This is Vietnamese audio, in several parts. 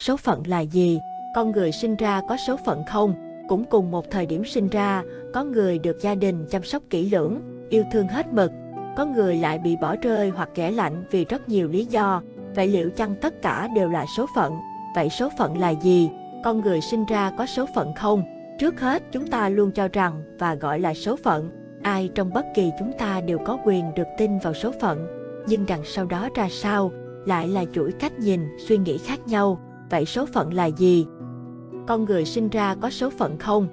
Số phận là gì? Con người sinh ra có số phận không? Cũng cùng một thời điểm sinh ra, có người được gia đình chăm sóc kỹ lưỡng, yêu thương hết mực. Có người lại bị bỏ rơi hoặc kẻ lạnh vì rất nhiều lý do. Vậy liệu chăng tất cả đều là số phận? Vậy số phận là gì? Con người sinh ra có số phận không? Trước hết, chúng ta luôn cho rằng và gọi là số phận. Ai trong bất kỳ chúng ta đều có quyền được tin vào số phận. Nhưng đằng sau đó ra sao, lại là chuỗi cách nhìn, suy nghĩ khác nhau. Vậy số phận là gì? Con người sinh ra có số phận không?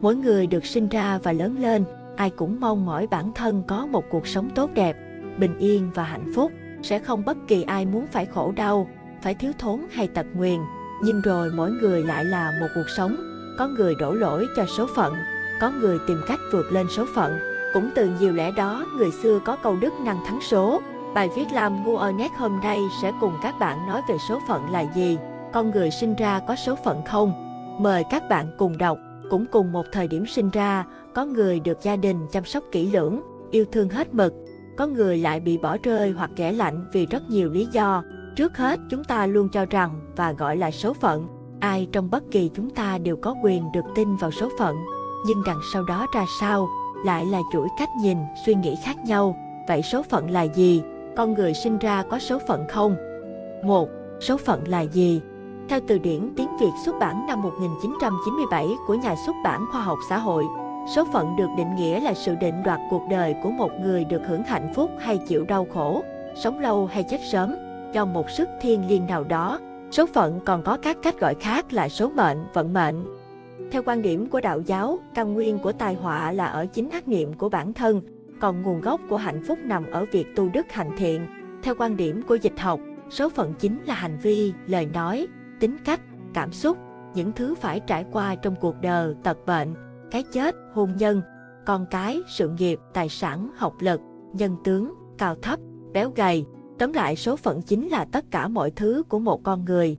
Mỗi người được sinh ra và lớn lên, ai cũng mong mỏi bản thân có một cuộc sống tốt đẹp, bình yên và hạnh phúc. Sẽ không bất kỳ ai muốn phải khổ đau, phải thiếu thốn hay tật nguyền. Nhưng rồi mỗi người lại là một cuộc sống. Có người đổ lỗi cho số phận, có người tìm cách vượt lên số phận. Cũng từ nhiều lẽ đó, người xưa có câu đức năng thắng số. Bài viết làm ngu ở nét hôm nay sẽ cùng các bạn nói về số phận là gì, con người sinh ra có số phận không. Mời các bạn cùng đọc, cũng cùng một thời điểm sinh ra, có người được gia đình chăm sóc kỹ lưỡng, yêu thương hết mực. Có người lại bị bỏ rơi hoặc ghẻ lạnh vì rất nhiều lý do. Trước hết, chúng ta luôn cho rằng và gọi là số phận. Ai trong bất kỳ chúng ta đều có quyền được tin vào số phận. Nhưng đằng sau đó ra sao, lại là chuỗi cách nhìn, suy nghĩ khác nhau. Vậy số phận là gì? Con người sinh ra có số phận không? 1. Số phận là gì? Theo từ điển tiếng Việt xuất bản năm 1997 của nhà xuất bản Khoa học Xã hội, số phận được định nghĩa là sự định đoạt cuộc đời của một người được hưởng hạnh phúc hay chịu đau khổ, sống lâu hay chết sớm, do một sức thiên liêng nào đó. Số phận còn có các cách gọi khác là số mệnh, vận mệnh. Theo quan điểm của đạo giáo, căn nguyên của tai họa là ở chính ác niệm của bản thân, còn nguồn gốc của hạnh phúc nằm ở việc tu đức hành thiện. Theo quan điểm của dịch học, số phận chính là hành vi, lời nói, tính cách, cảm xúc, những thứ phải trải qua trong cuộc đời, tật bệnh, cái chết, hôn nhân, con cái, sự nghiệp, tài sản, học lực, nhân tướng, cao thấp, béo gầy. Tóm lại số phận chính là tất cả mọi thứ của một con người.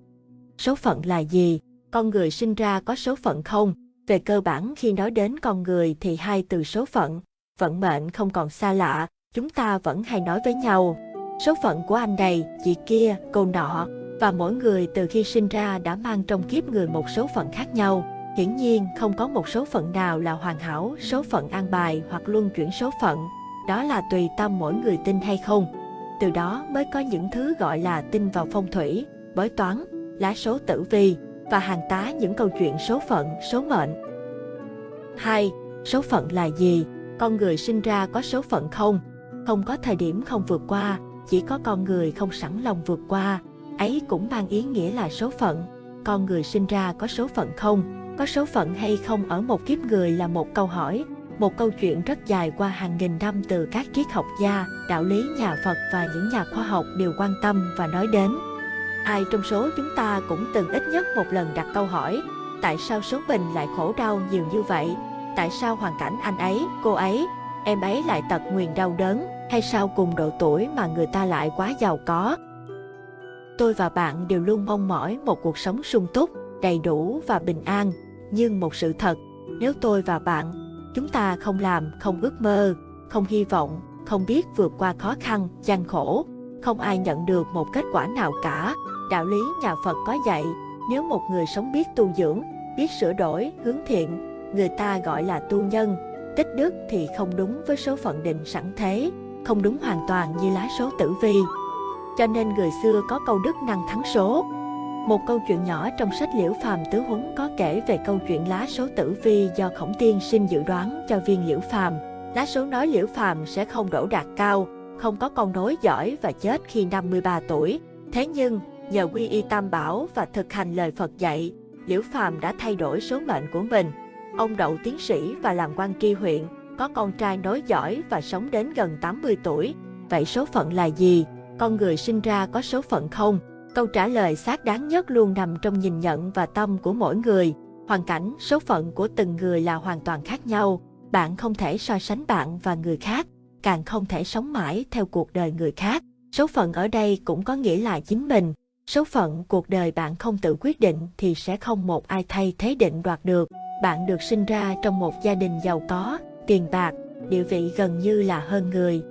Số phận là gì? Con người sinh ra có số phận không? Về cơ bản khi nói đến con người thì hai từ số phận, vận mệnh không còn xa lạ, chúng ta vẫn hay nói với nhau. Số phận của anh này, chị kia, cô nọ, và mỗi người từ khi sinh ra đã mang trong kiếp người một số phận khác nhau. Hiển nhiên không có một số phận nào là hoàn hảo, số phận an bài hoặc luân chuyển số phận. Đó là tùy tâm mỗi người tin hay không. Từ đó mới có những thứ gọi là tin vào phong thủy, bói toán, lá số tử vi và hàng tá những câu chuyện số phận, số mệnh. 2. Số phận là gì? Con người sinh ra có số phận không? Không có thời điểm không vượt qua, chỉ có con người không sẵn lòng vượt qua. Ấy cũng mang ý nghĩa là số phận. Con người sinh ra có số phận không? Có số phận hay không ở một kiếp người là một câu hỏi, một câu chuyện rất dài qua hàng nghìn năm từ các triết học gia, đạo lý nhà Phật và những nhà khoa học đều quan tâm và nói đến. Ai trong số chúng ta cũng từng ít nhất một lần đặt câu hỏi, tại sao số mình lại khổ đau nhiều như vậy? Tại sao hoàn cảnh anh ấy, cô ấy, em ấy lại tật nguyền đau đớn, hay sao cùng độ tuổi mà người ta lại quá giàu có? Tôi và bạn đều luôn mong mỏi một cuộc sống sung túc, đầy đủ và bình an. Nhưng một sự thật, nếu tôi và bạn, chúng ta không làm, không ước mơ, không hy vọng, không biết vượt qua khó khăn, gian khổ, không ai nhận được một kết quả nào cả. Đạo lý nhà Phật có dạy, nếu một người sống biết tu dưỡng, biết sửa đổi, hướng thiện, người ta gọi là tu nhân. Tích đức thì không đúng với số phận định sẵn thế, không đúng hoàn toàn như lá số tử vi. Cho nên người xưa có câu đức năng thắng số. Một câu chuyện nhỏ trong sách Liễu Phàm Tứ Huấn có kể về câu chuyện lá số tử vi do Khổng Tiên sinh dự đoán cho viên Liễu Phàm. Lá số nói Liễu Phàm sẽ không đổ đạt cao, không có con nối giỏi và chết khi 53 tuổi. Thế nhưng, nhờ quy y tam bảo và thực hành lời Phật dạy, Liễu Phàm đã thay đổi số mệnh của mình. Ông đậu tiến sĩ và làm quan tri huyện, có con trai nối giỏi và sống đến gần 80 tuổi. Vậy số phận là gì? Con người sinh ra có số phận không? Câu trả lời xác đáng nhất luôn nằm trong nhìn nhận và tâm của mỗi người. Hoàn cảnh, số phận của từng người là hoàn toàn khác nhau. Bạn không thể so sánh bạn và người khác, càng không thể sống mãi theo cuộc đời người khác. Số phận ở đây cũng có nghĩa là chính mình. Số phận cuộc đời bạn không tự quyết định thì sẽ không một ai thay thế định đoạt được. Bạn được sinh ra trong một gia đình giàu có, tiền bạc, địa vị gần như là hơn người.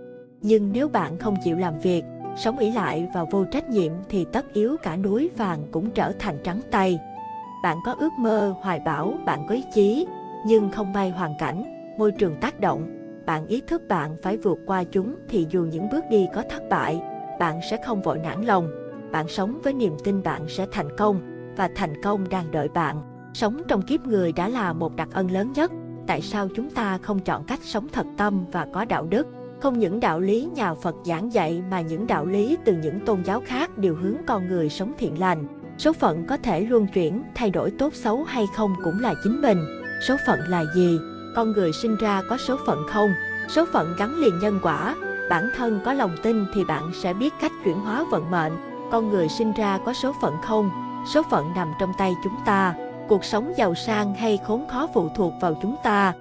Nhưng nếu bạn không chịu làm việc, sống ỷ lại và vô trách nhiệm thì tất yếu cả núi vàng cũng trở thành trắng tay. Bạn có ước mơ, hoài bão, bạn có ý chí, nhưng không may hoàn cảnh, môi trường tác động, bạn ý thức bạn phải vượt qua chúng thì dù những bước đi có thất bại, bạn sẽ không vội nản lòng. Bạn sống với niềm tin bạn sẽ thành công và thành công đang đợi bạn. Sống trong kiếp người đã là một đặc ân lớn nhất. Tại sao chúng ta không chọn cách sống thật tâm và có đạo đức? Không những đạo lý nhà Phật giảng dạy mà những đạo lý từ những tôn giáo khác đều hướng con người sống thiện lành. Số phận có thể luân chuyển, thay đổi tốt xấu hay không cũng là chính mình. Số phận là gì? Con người sinh ra có số phận không? Số phận gắn liền nhân quả. Bản thân có lòng tin thì bạn sẽ biết cách chuyển hóa vận mệnh. Con người sinh ra có số phận không? Số phận nằm trong tay chúng ta. Cuộc sống giàu sang hay khốn khó phụ thuộc vào chúng ta.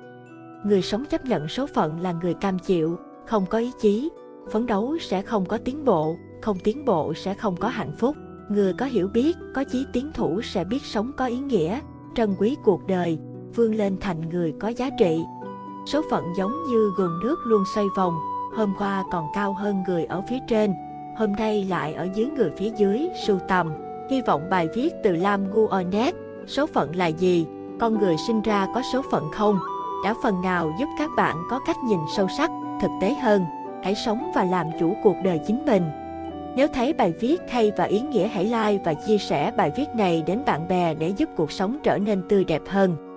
Người sống chấp nhận số phận là người cam chịu, không có ý chí, phấn đấu sẽ không có tiến bộ, không tiến bộ sẽ không có hạnh phúc. Người có hiểu biết, có chí tiến thủ sẽ biết sống có ý nghĩa, trân quý cuộc đời, vươn lên thành người có giá trị. Số phận giống như guồng nước luôn xoay vòng, hôm qua còn cao hơn người ở phía trên, hôm nay lại ở dưới người phía dưới, sưu tầm. Hy vọng bài viết từ Lam Guonet, số phận là gì, con người sinh ra có số phận không, đã phần nào giúp các bạn có cách nhìn sâu sắc, thực tế hơn. Hãy sống và làm chủ cuộc đời chính mình. Nếu thấy bài viết hay và ý nghĩa hãy like và chia sẻ bài viết này đến bạn bè để giúp cuộc sống trở nên tươi đẹp hơn.